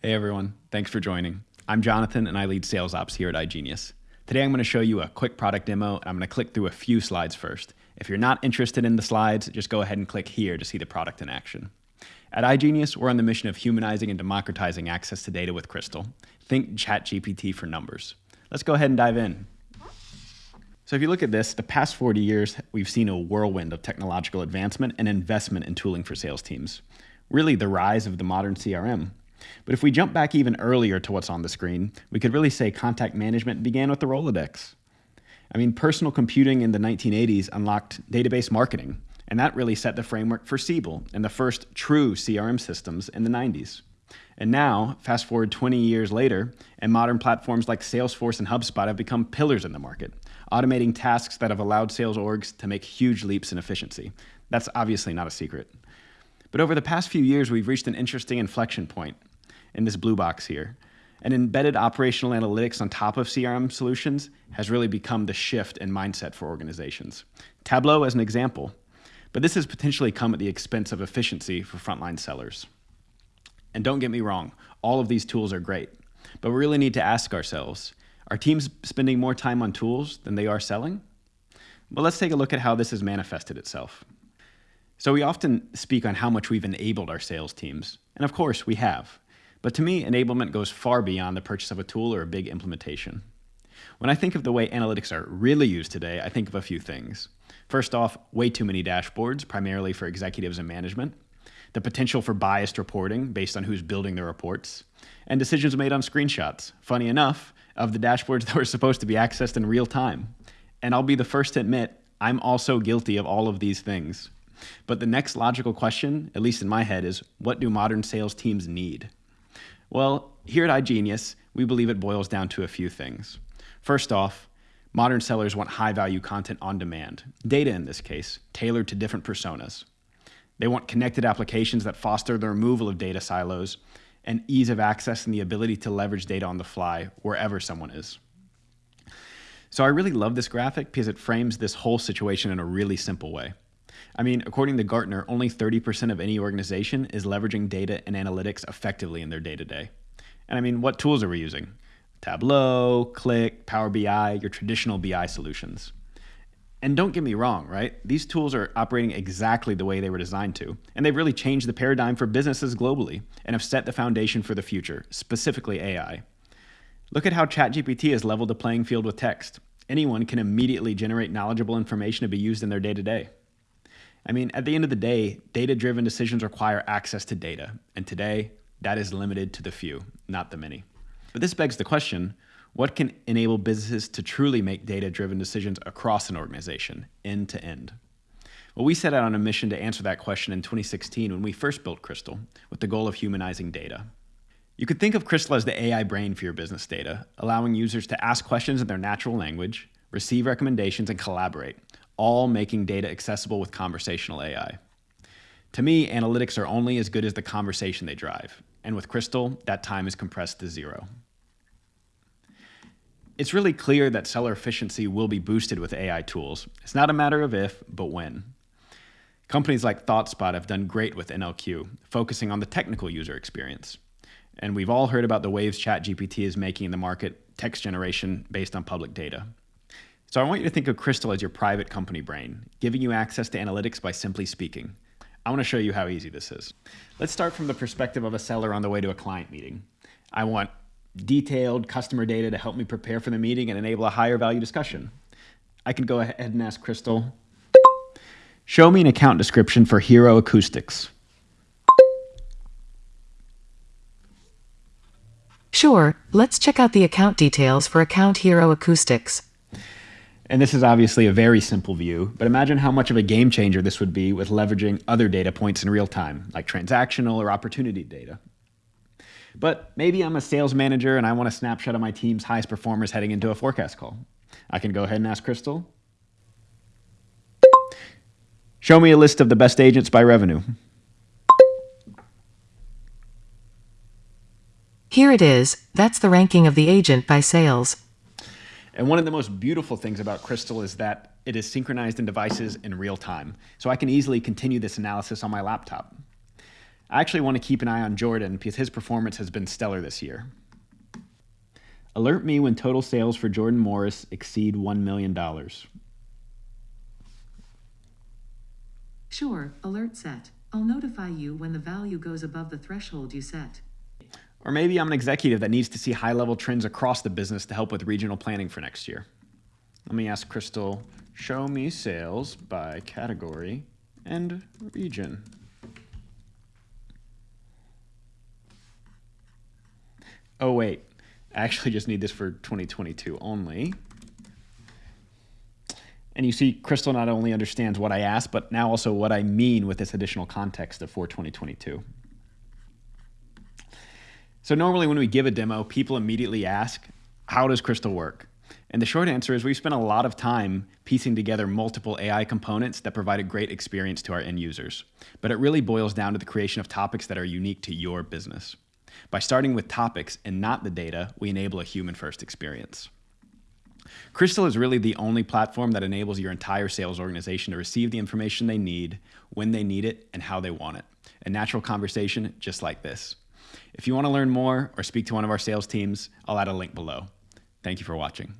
Hey everyone, thanks for joining. I'm Jonathan and I lead sales ops here at iGenius. Today I'm going to show you a quick product demo and I'm going to click through a few slides first. If you're not interested in the slides, just go ahead and click here to see the product in action. At iGenius, we're on the mission of humanizing and democratizing access to data with Crystal. Think ChatGPT for numbers. Let's go ahead and dive in. So if you look at this, the past 40 years, we've seen a whirlwind of technological advancement and investment in tooling for sales teams. Really the rise of the modern CRM. But if we jump back even earlier to what's on the screen, we could really say contact management began with the Rolodex. I mean, personal computing in the 1980s unlocked database marketing, and that really set the framework for Siebel and the first true CRM systems in the 90s. And now, fast forward 20 years later, and modern platforms like Salesforce and HubSpot have become pillars in the market, automating tasks that have allowed sales orgs to make huge leaps in efficiency. That's obviously not a secret. But over the past few years, we've reached an interesting inflection point in this blue box here. And embedded operational analytics on top of CRM solutions has really become the shift in mindset for organizations. Tableau as an example, but this has potentially come at the expense of efficiency for frontline sellers. And don't get me wrong, all of these tools are great, but we really need to ask ourselves, are teams spending more time on tools than they are selling? Well, let's take a look at how this has manifested itself. So we often speak on how much we've enabled our sales teams, and of course we have. But to me, enablement goes far beyond the purchase of a tool or a big implementation. When I think of the way analytics are really used today, I think of a few things. First off, way too many dashboards, primarily for executives and management, the potential for biased reporting based on who's building the reports, and decisions made on screenshots, funny enough, of the dashboards that were supposed to be accessed in real time. And I'll be the first to admit, I'm also guilty of all of these things. But the next logical question, at least in my head, is what do modern sales teams need? Well, here at iGenius, we believe it boils down to a few things. First off, modern sellers want high value content on demand, data in this case, tailored to different personas. They want connected applications that foster the removal of data silos and ease of access and the ability to leverage data on the fly wherever someone is. So I really love this graphic because it frames this whole situation in a really simple way. I mean, according to Gartner, only 30% of any organization is leveraging data and analytics effectively in their day to day. And I mean, what tools are we using? Tableau, Qlik, Power BI, your traditional BI solutions. And don't get me wrong, right? These tools are operating exactly the way they were designed to, and they've really changed the paradigm for businesses globally and have set the foundation for the future, specifically AI. Look at how ChatGPT has leveled the playing field with text. Anyone can immediately generate knowledgeable information to be used in their day to day. I mean, at the end of the day, data driven decisions require access to data. And today, that is limited to the few, not the many. But this begs the question what can enable businesses to truly make data driven decisions across an organization, end to end? Well, we set out on a mission to answer that question in 2016 when we first built Crystal with the goal of humanizing data. You could think of Crystal as the AI brain for your business data, allowing users to ask questions in their natural language, receive recommendations, and collaborate, all making data accessible with conversational AI. To me, analytics are only as good as the conversation they drive, and with Crystal, that time is compressed to zero. It's really clear that seller efficiency will be boosted with AI tools. It's not a matter of if, but when. Companies like ThoughtSpot have done great with NLQ, focusing on the technical user experience. And we've all heard about the waves ChatGPT is making in the market, text generation based on public data. So I want you to think of Crystal as your private company brain, giving you access to analytics by simply speaking. I want to show you how easy this is. Let's start from the perspective of a seller on the way to a client meeting. I want detailed customer data to help me prepare for the meeting and enable a higher value discussion. I can go ahead and ask Crystal, show me an account description for Hero Acoustics. Sure, let's check out the account details for Account Hero Acoustics. And this is obviously a very simple view, but imagine how much of a game changer this would be with leveraging other data points in real time, like transactional or opportunity data. But maybe I'm a sales manager and I want a snapshot of my team's highest performers heading into a forecast call. I can go ahead and ask Crystal. Show me a list of the best agents by revenue. Here it is, that's the ranking of the agent by sales. And one of the most beautiful things about Crystal is that it is synchronized in devices in real time. So I can easily continue this analysis on my laptop. I actually want to keep an eye on Jordan because his performance has been stellar this year. Alert me when total sales for Jordan Morris exceed $1 million. Sure, alert set. I'll notify you when the value goes above the threshold you set. Or maybe I'm an executive that needs to see high level trends across the business to help with regional planning for next year. Let me ask Crystal, show me sales by category and region. Oh, wait, I actually just need this for 2022 only. And you see, Crystal not only understands what I asked, but now also what I mean with this additional context of for 2022. So normally when we give a demo, people immediately ask, how does Crystal work? And the short answer is we've spent a lot of time piecing together multiple AI components that provide a great experience to our end users. But it really boils down to the creation of topics that are unique to your business. By starting with topics and not the data, we enable a human-first experience. Crystal is really the only platform that enables your entire sales organization to receive the information they need, when they need it, and how they want it. A natural conversation just like this. If you want to learn more or speak to one of our sales teams, I'll add a link below. Thank you for watching.